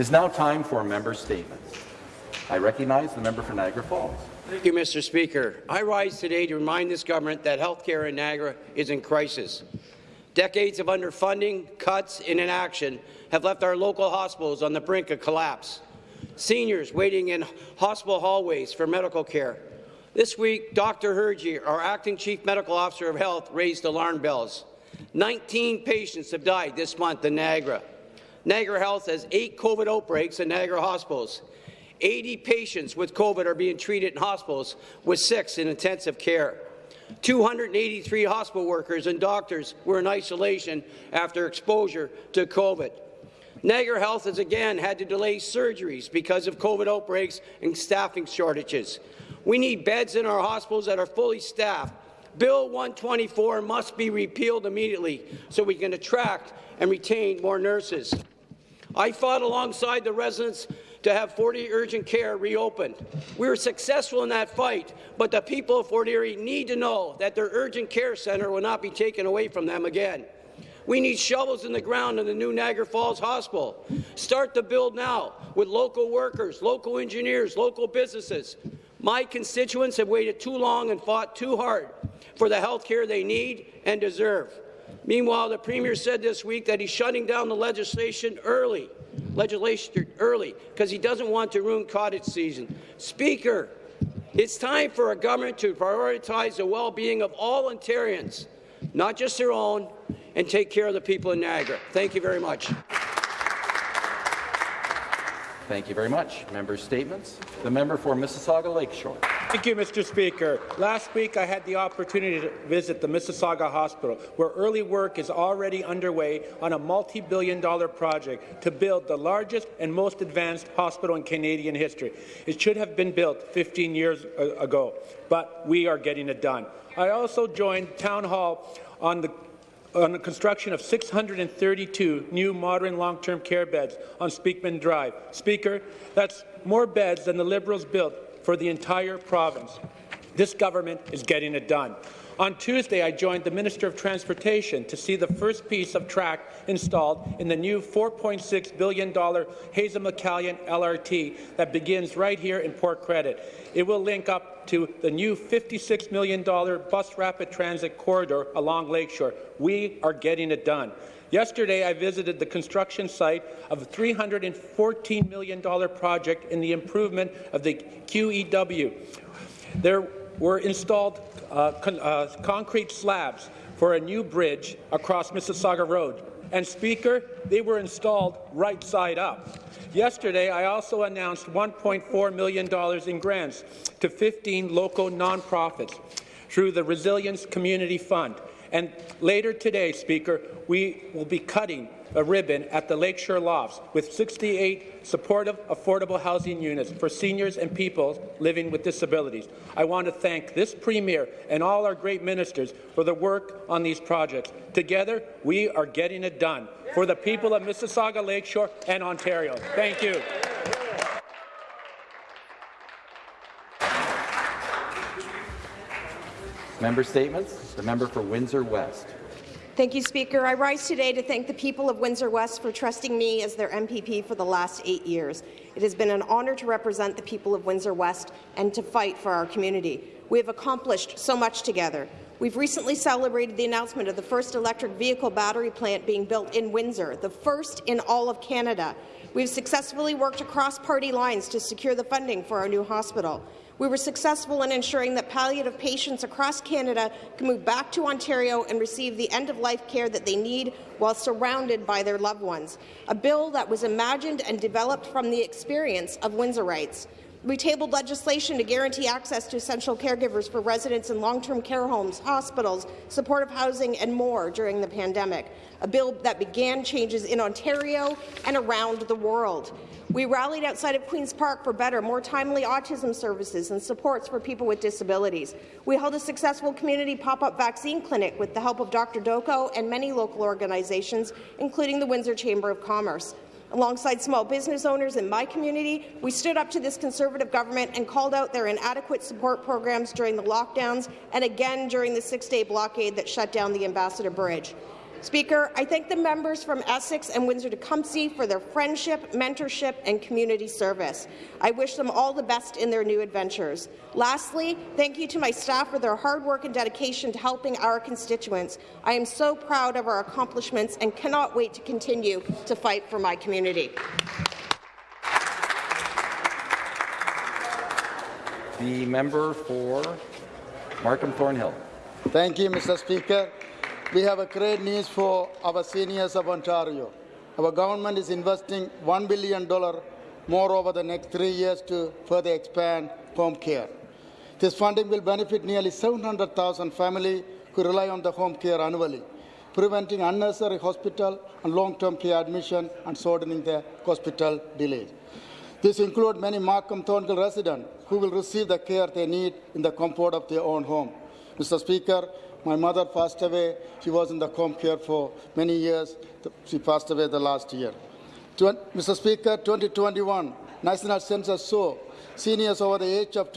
It is now time for a member statements. I recognize the member for Niagara Falls. Thank you, Mr. Speaker. I rise today to remind this government that health care in Niagara is in crisis. Decades of underfunding, cuts, and inaction have left our local hospitals on the brink of collapse. Seniors waiting in hospital hallways for medical care. This week, Dr. Hirji, our acting chief medical officer of health, raised alarm bells. 19 patients have died this month in Niagara. Niagara Health has eight COVID outbreaks in Niagara hospitals. 80 patients with COVID are being treated in hospitals, with six in intensive care. 283 hospital workers and doctors were in isolation after exposure to COVID. Niagara Health has again had to delay surgeries because of COVID outbreaks and staffing shortages. We need beds in our hospitals that are fully staffed. Bill 124 must be repealed immediately so we can attract and retain more nurses. I fought alongside the residents to have Fort Erie Urgent Care reopened. We were successful in that fight, but the people of Fort Erie need to know that their urgent care centre will not be taken away from them again. We need shovels in the ground in the new Niagara Falls Hospital. Start the build now with local workers, local engineers, local businesses. My constituents have waited too long and fought too hard for the health care they need and deserve. Meanwhile, the Premier said this week that he's shutting down the legislation early, legislation early, because he doesn't want to ruin cottage season. Speaker, it's time for a government to prioritize the well-being of all Ontarians, not just their own, and take care of the people in Niagara. Thank you very much. Thank you very much. Member statements. The member for Mississauga Lakeshore. Thank you, Mr. Speaker. Last week, I had the opportunity to visit the Mississauga Hospital, where early work is already underway on a multi-billion dollar project to build the largest and most advanced hospital in Canadian history. It should have been built 15 years ago, but we are getting it done. I also joined Town Hall on the on the construction of 632 new modern long-term care beds on Speakman Drive. Speaker, that's more beds than the Liberals built for the entire province. This government is getting it done. On Tuesday, I joined the Minister of Transportation to see the first piece of track installed in the new $4.6 billion Hazel McCallion LRT that begins right here in Port Credit. It will link up to the new $56 million bus rapid transit corridor along Lakeshore. We are getting it done. Yesterday, I visited the construction site of a $314 million project in the improvement of the QEW. There were installed uh, con uh, concrete slabs for a new bridge across Mississauga Road. And Speaker, they were installed right side up. Yesterday, I also announced $1.4 million in grants to 15 local nonprofits through the Resilience Community Fund. And later today, Speaker, we will be cutting ribbon at the Lakeshore Lofts with 68 supportive, affordable housing units for seniors and people living with disabilities. I want to thank this Premier and all our great ministers for the work on these projects. Together, we are getting it done for the people of Mississauga Lakeshore and Ontario. Thank you. Member statements. The member for Windsor West. Thank you, Speaker. I rise today to thank the people of Windsor West for trusting me as their MPP for the last eight years. It has been an honour to represent the people of Windsor West and to fight for our community. We have accomplished so much together. We've recently celebrated the announcement of the first electric vehicle battery plant being built in Windsor, the first in all of Canada. We've successfully worked across party lines to secure the funding for our new hospital. We were successful in ensuring that palliative patients across Canada can move back to Ontario and receive the end-of-life care that they need while surrounded by their loved ones, a bill that was imagined and developed from the experience of Windsorites. We tabled legislation to guarantee access to essential caregivers for residents in long-term care homes, hospitals, supportive housing and more during the pandemic, a bill that began changes in Ontario and around the world. We rallied outside of Queen's Park for better, more timely autism services and supports for people with disabilities. We held a successful community pop-up vaccine clinic with the help of Dr. Doko and many local organizations, including the Windsor Chamber of Commerce. Alongside small business owners in my community, we stood up to this Conservative government and called out their inadequate support programs during the lockdowns and again during the six-day blockade that shut down the Ambassador Bridge. Speaker, I thank the members from Essex and Windsor-Tecumseh for their friendship, mentorship and community service. I wish them all the best in their new adventures. Lastly, thank you to my staff for their hard work and dedication to helping our constituents. I am so proud of our accomplishments and cannot wait to continue to fight for my community. The member for Markham Thornhill. Thank you, Mr. Speaker. We have a great news for our seniors of Ontario. Our government is investing $1 billion more over the next three years to further expand home care. This funding will benefit nearly 700,000 families who rely on the home care annually, preventing unnecessary hospital and long-term care admission and shortening the hospital delays. This includes many Markham Thornhill residents who will receive the care they need in the comfort of their own home. Mr. Speaker, my mother passed away. She was in the home care for many years. She passed away the last year. Mr. Speaker, 2021 National Census show seniors over the age of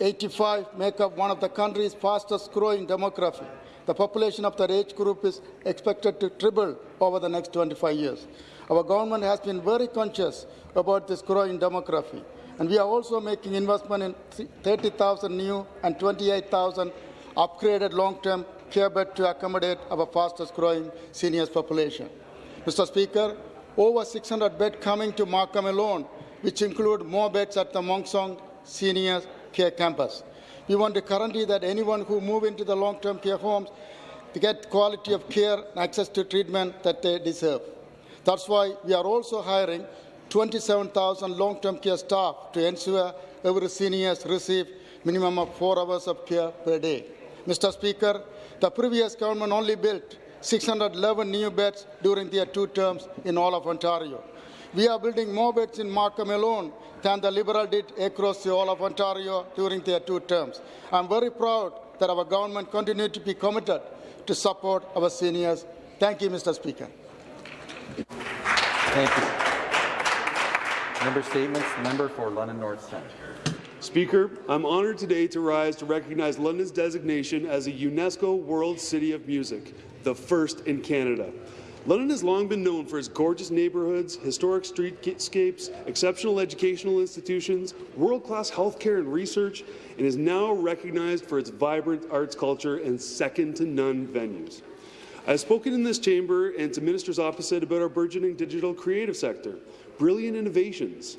85 make up one of the country's fastest growing demography. The population of that age group is expected to triple over the next 25 years. Our government has been very conscious about this growing demography, and we are also making investment in 30,000 new and 28,000 upgraded long-term care beds to accommodate our fastest-growing seniors population. Mr. Speaker, over 600 beds coming to Markham alone, which include more beds at the Mon Sheong Senior Care Campus. We want to guarantee that anyone who move into the long-term care homes to get quality of care and access to treatment that they deserve. That's why we are also hiring 27,000 long-term care staff to ensure every senior receive minimum of four hours of care per day. Mr. Speaker, the previous government only built 611 new beds during their two terms in all of Ontario. We are building more beds in Markham alone than the Liberal did across the whole of Ontario during their two terms. I'm very proud that our government continued to be committed to support our seniors. Thank you, Mr. Speaker. Thank you. Member statements. Member for London North Centre. Speaker, I'm honoured today to rise to recognize London's designation as a UNESCO World City of Music, the first in Canada. London has long been known for its gorgeous neighbourhoods, historic streetscapes, exceptional educational institutions, world-class healthcare and research, and is now recognized for its vibrant arts culture and second-to-none venues. I have spoken in this chamber and to ministers opposite about our burgeoning digital creative sector, brilliant innovations,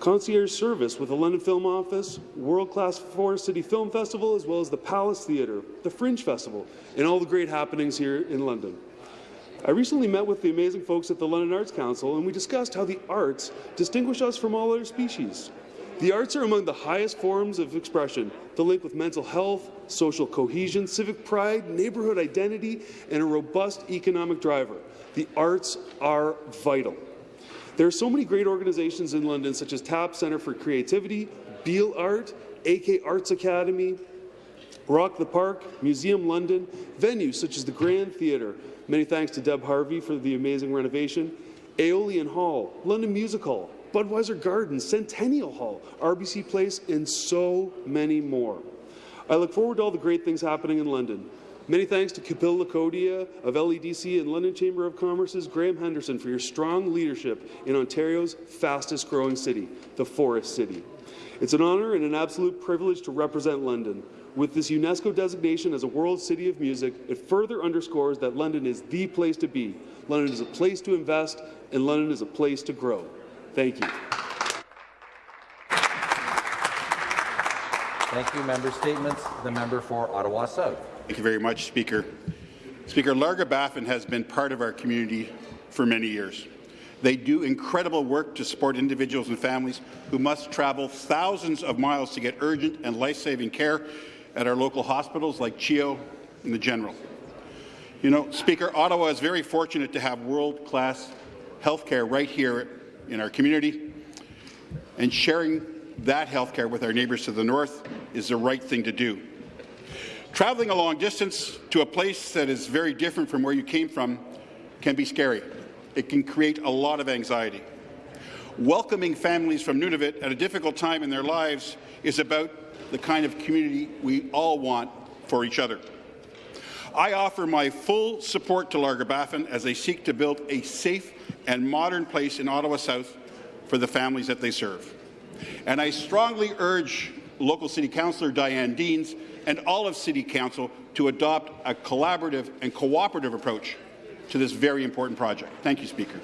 concierge service with the London Film Office, world-class Forest City Film Festival, as well as the Palace Theatre, the Fringe Festival, and all the great happenings here in London. I recently met with the amazing folks at the London Arts Council, and we discussed how the arts distinguish us from all other species. The arts are among the highest forms of expression, the link with mental health, social cohesion, civic pride, neighbourhood identity, and a robust economic driver. The arts are vital. There are so many great organizations in London, such as TAP Centre for Creativity, Beal Art, AK Arts Academy, Rock the Park, Museum London, venues such as the Grand Theatre, Many thanks to Deb Harvey for the amazing renovation. Aeolian Hall, London Music Hall, Budweiser Gardens, Centennial Hall, RBC Place, and so many more. I look forward to all the great things happening in London. Many thanks to Kapil Lakhotia of LEDC and London Chamber of Commerce's Graham Henderson for your strong leadership in Ontario's fastest growing city, the Forest City. It's an honour and an absolute privilege to represent London. With this UNESCO designation as a World City of Music, it further underscores that London is the place to be. London is a place to invest, and London is a place to grow. Thank you. Thank you. Member statements. The member for Ottawa South. Thank you very much, Speaker. Speaker, Larga Baffin has been part of our community for many years. They do incredible work to support individuals and families who must travel thousands of miles to get urgent and life-saving care at our local hospitals like CHEO and the General. You know, Speaker, Ottawa is very fortunate to have world-class health care right here in our community, and sharing that health care with our neighbours to the north is the right thing to do. Traveling a long distance to a place that is very different from where you came from can be scary. It can create a lot of anxiety. Welcoming families from Nunavut at a difficult time in their lives is about the kind of community we all want for each other. I offer my full support to Larga-Baffin as they seek to build a safe and modern place in Ottawa South for the families that they serve. And I strongly urge local City Councillor Diane Deans and all of City Council to adopt a collaborative and cooperative approach to this very important project. Thank you, Speaker.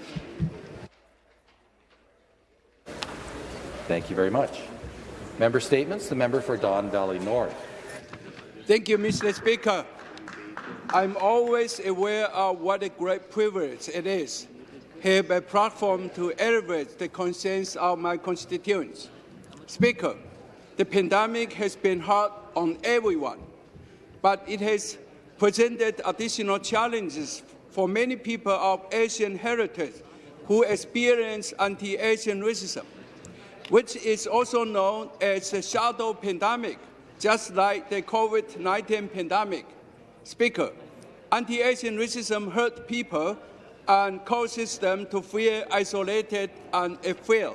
Thank you very much. Member statements. The member for Don Valley North. Thank you, Mr. Speaker. I'm always aware of what a great privilege it is have a platform to elevate the concerns of my constituents. Speaker, the pandemic has been hard on everyone, but it has presented additional challenges for many people of Asian heritage who experience anti-Asian racism, which is also known as the shadow pandemic, just like the COVID-19 pandemic. Speaker, anti-Asian racism hurt people and causes them to feel isolated and afraid.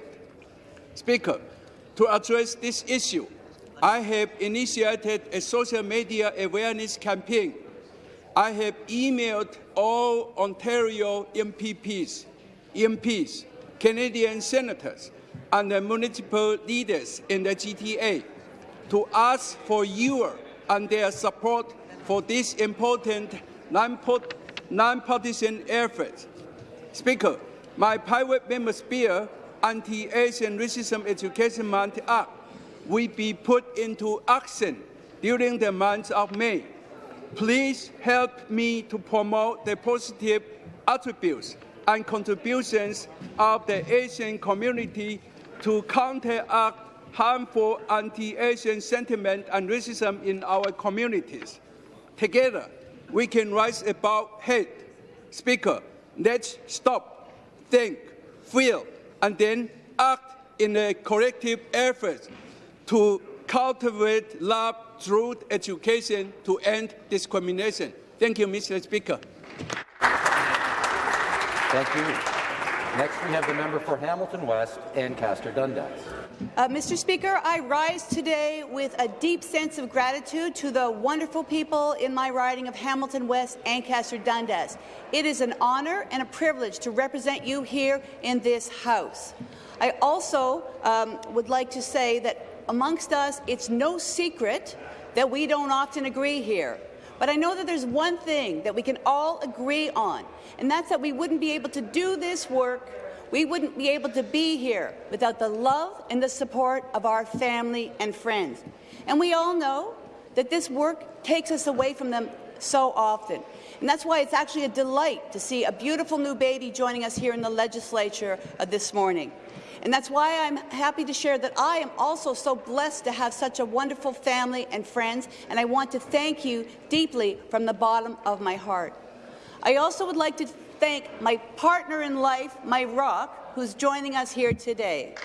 Speaker, to address this issue, I have initiated a social media awareness campaign. I have emailed all Ontario MPPs, MPs, Canadian senators, and the municipal leaders in the GTA to ask for your and their support for this important non-partisan effort. Speaker, my private member's bill, Anti-Asian Racism Education Month Act, will be put into action during the month of May. Please help me to promote the positive attributes and contributions of the Asian community to counteract harmful anti-Asian sentiment and racism in our communities. Together, we can rise above hate. Speaker, let's stop, think, feel, and then act in a collective effort to cultivate love through education to end discrimination. Thank you, Mr. Speaker. Thank you. Next, we have the member for Hamilton West, Ancaster Dundas. Uh, Mr. Speaker, I rise today with a deep sense of gratitude to the wonderful people in my riding of Hamilton West, Ancaster Dundas. It is an honour and a privilege to represent you here in this House. I also um, would like to say that amongst us, it's no secret that we don't often agree here. But I know that there's one thing that we can all agree on, and that's that we wouldn't be able to do this work, we wouldn't be able to be here without the love and the support of our family and friends. And we all know that this work takes us away from them so often. And that's why it's actually a delight to see a beautiful new baby joining us here in the legislature uh, this morning. And that's why I'm happy to share that I am also so blessed to have such a wonderful family and friends, and I want to thank you deeply from the bottom of my heart. I also would like to thank my partner in life, my rock, who's joining us here today.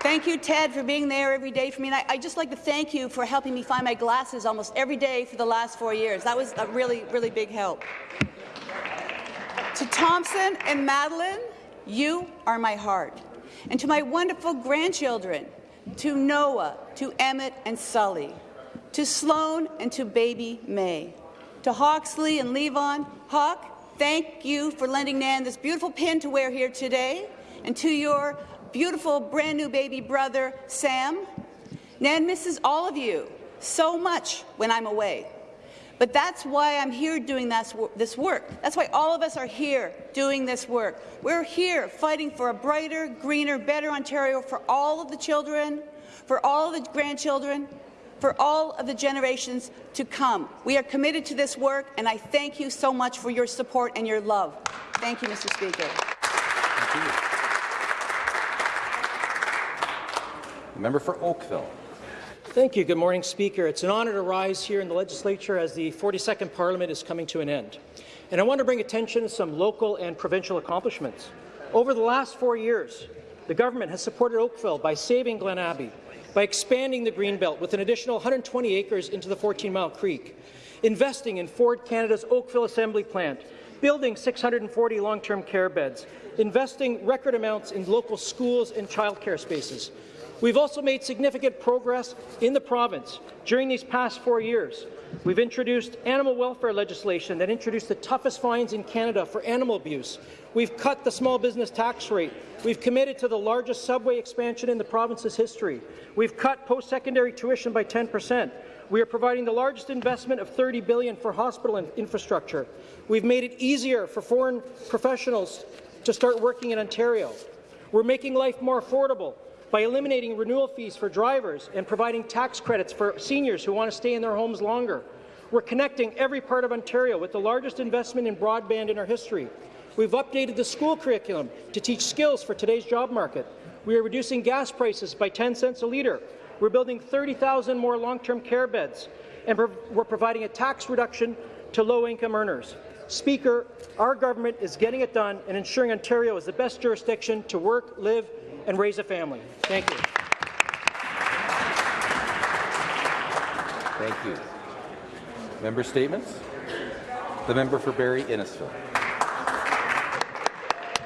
Thank you, Ted, for being there every day for me. And I, I just like to thank you for helping me find my glasses almost every day for the last four years. That was a really, really big help. To Thompson and Madeline, you are my heart. And to my wonderful grandchildren, to Noah, to Emmett and Sully, to Sloan and to baby May, to Hawksley and Levon, Hawk, thank you for lending Nan this beautiful pin to wear here today, and to your beautiful brand new baby brother, Sam. Nan misses all of you so much when I'm away. But that's why I'm here doing this work. That's why all of us are here doing this work. We're here fighting for a brighter, greener, better Ontario for all of the children, for all of the grandchildren, for all of the generations to come. We are committed to this work, and I thank you so much for your support and your love. Thank you, Mr. Speaker. Member for Oakville. Thank you. Good morning, Speaker. It's an honour to rise here in the legislature as the 42nd Parliament is coming to an end. And I want to bring attention to some local and provincial accomplishments. Over the last four years, the government has supported Oakville by saving Glen Abbey, by expanding the Greenbelt with an additional 120 acres into the 14 Mile Creek, investing in Ford Canada's Oakville Assembly Plant, building 640 long-term care beds, investing record amounts in local schools and childcare spaces, We've also made significant progress in the province during these past four years. We've introduced animal welfare legislation that introduced the toughest fines in Canada for animal abuse. We've cut the small business tax rate. We've committed to the largest subway expansion in the province's history. We've cut post-secondary tuition by 10 percent. We are providing the largest investment of 30 billion for hospital infrastructure. We've made it easier for foreign professionals to start working in Ontario. We're making life more affordable by eliminating renewal fees for drivers and providing tax credits for seniors who want to stay in their homes longer. We're connecting every part of Ontario with the largest investment in broadband in our history. We've updated the school curriculum to teach skills for today's job market. We are reducing gas prices by 10 cents a litre. We're building 30,000 more long-term care beds, and we're, providing a tax reduction to low-income earners. Speaker, our government is getting it done and ensuring Ontario is the best jurisdiction to work, live, and raise a family. Thank you. Thank you. Member statements. The member for Barrie Innisfil.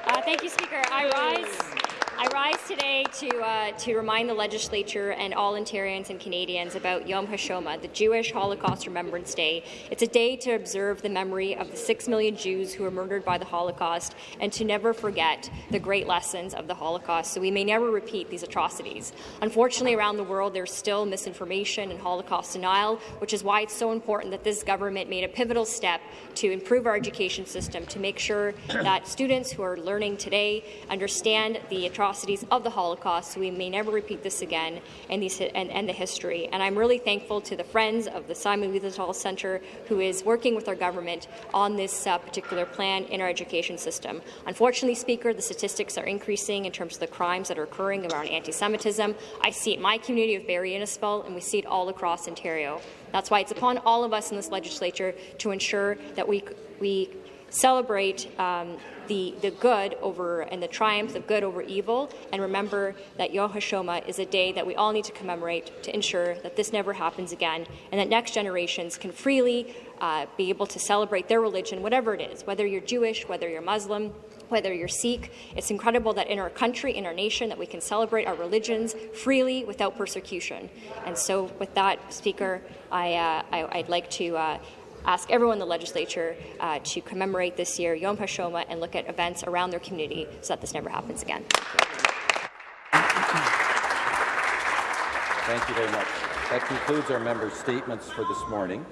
Uh, thank you, Speaker. I rise. I rise today to, uh, to remind the legislature and all Ontarians and Canadians about Yom HaShoah, the Jewish Holocaust Remembrance Day. It's a day to observe the memory of the six million Jews who were murdered by the Holocaust and to never forget the great lessons of the Holocaust so we may never repeat these atrocities. Unfortunately, around the world, there's still misinformation and Holocaust denial, which is why it's so important that this government made a pivotal step to improve our education system to make sure that students who are learning today understand the atrocities of the Holocaust so we may never repeat this again and, these, and, and the history. And I'm really thankful to the Friends of the Simon Wiesenthal Centre who is working with our government on this uh, particular plan in our education system. Unfortunately, Speaker, the statistics are increasing in terms of the crimes that are occurring around anti-Semitism. I see it in my community of Barrie Innisfil, and we see it all across Ontario. That's why it's upon all of us in this legislature to ensure that we, we celebrate um, the, the good over and the triumph of good over evil, and remember that Yom HaShoah is a day that we all need to commemorate to ensure that this never happens again, and that next generations can freely uh, be able to celebrate their religion, whatever it is, whether you're Jewish, whether you're Muslim, whether you're Sikh. It's incredible that in our country, in our nation, that we can celebrate our religions freely without persecution. And so with that, Speaker, I, uh, I, would like to uh, ask everyone in the legislature uh, to commemorate this year Yom HaShoah and look at events around their community so that this never happens again. Thank you very much. That concludes our members' statements for this morning.